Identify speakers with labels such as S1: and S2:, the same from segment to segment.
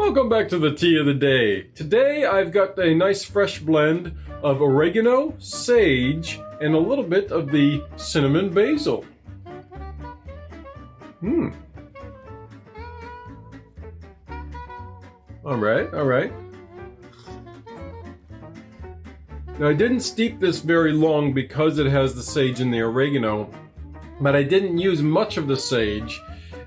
S1: Welcome back to the tea of the day. Today I've got a nice fresh blend of oregano, sage, and a little bit of the cinnamon basil. Hmm. Alright, alright. Now I didn't steep this very long because it has the sage and the oregano, but I didn't use much of the sage,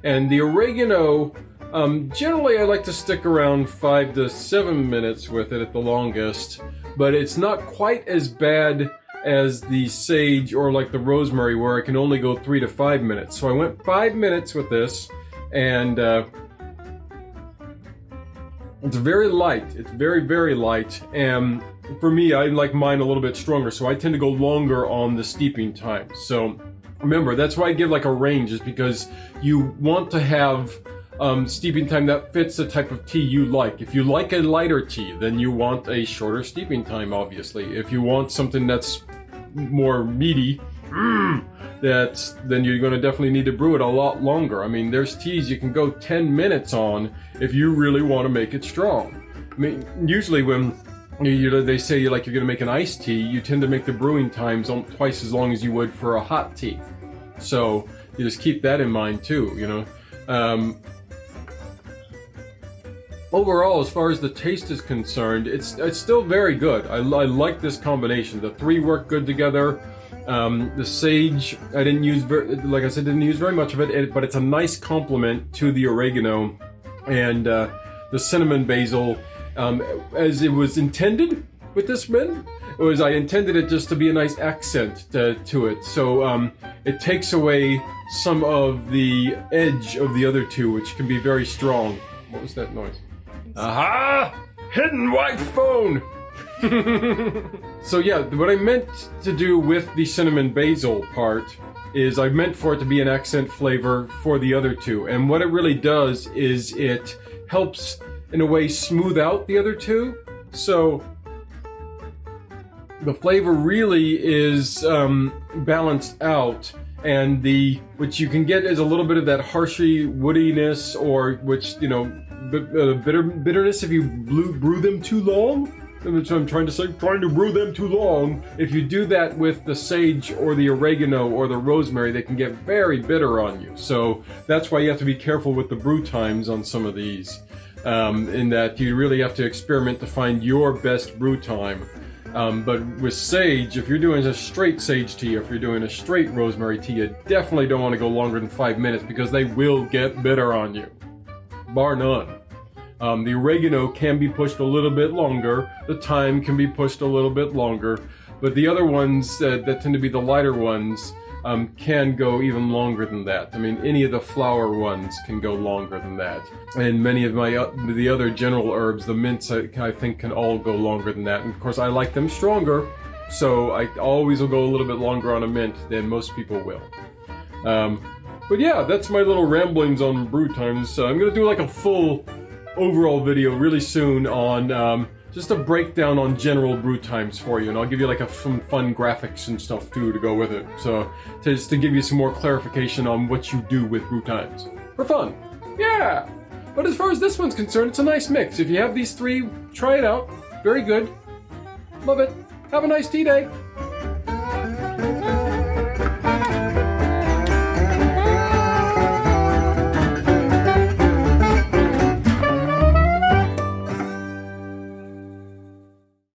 S1: and the oregano um, generally, I like to stick around five to seven minutes with it at the longest, but it's not quite as bad as the sage or like the rosemary where I can only go three to five minutes. So I went five minutes with this, and uh, it's very light. It's very, very light, and for me, I like mine a little bit stronger, so I tend to go longer on the steeping time. So remember, that's why I give like a range, is because you want to have um, steeping time that fits the type of tea you like. If you like a lighter tea, then you want a shorter steeping time, obviously. If you want something that's more meaty, mm, that's then you're going to definitely need to brew it a lot longer. I mean, there's teas you can go 10 minutes on if you really want to make it strong. I mean, usually when you, they say like you're going to make an iced tea, you tend to make the brewing times twice as long as you would for a hot tea. So you just keep that in mind too, you know. Um, overall, as far as the taste is concerned, it's it's still very good. I, I like this combination. The three work good together. Um, the sage, I didn't use, very, like I said, didn't use very much of it, it but it's a nice complement to the oregano and uh, the cinnamon basil, um, as it was intended with this blend. Was I intended it just to be a nice accent to, to it. So um, it takes away some of the edge of the other two, which can be very strong. What was that noise? Aha! Hidden wife phone! so yeah, what I meant to do with the cinnamon basil part is I meant for it to be an accent flavor for the other two. And what it really does is it helps, in a way, smooth out the other two. So the flavor really is um, balanced out and the which you can get is a little bit of that harshy woodiness or which you know uh, bitter bitterness if you brew, brew them too long. What I'm trying to say. Trying to brew them too long. If you do that with the sage or the oregano or the rosemary, they can get very bitter on you. So that's why you have to be careful with the brew times on some of these. Um, in that you really have to experiment to find your best brew time. Um, but with sage, if you're doing a straight sage tea, if you're doing a straight rosemary tea, you definitely don't want to go longer than five minutes because they will get bitter on you. Bar none. Um, the oregano can be pushed a little bit longer. The thyme can be pushed a little bit longer. But the other ones uh, that tend to be the lighter ones um, can go even longer than that. I mean, any of the flower ones can go longer than that. And many of my uh, the other general herbs, the mints, I, I think can all go longer than that. And of course, I like them stronger, so I always will go a little bit longer on a mint than most people will. Um, but yeah, that's my little ramblings on brew times. So I'm gonna do like a full overall video really soon on um, just a breakdown on general brew times for you, and I'll give you like a some fun graphics and stuff too to go with it. So just to give you some more clarification on what you do with brew times for fun. Yeah. But as far as this one's concerned, it's a nice mix. If you have these three, try it out. Very good. Love it. Have a nice tea day.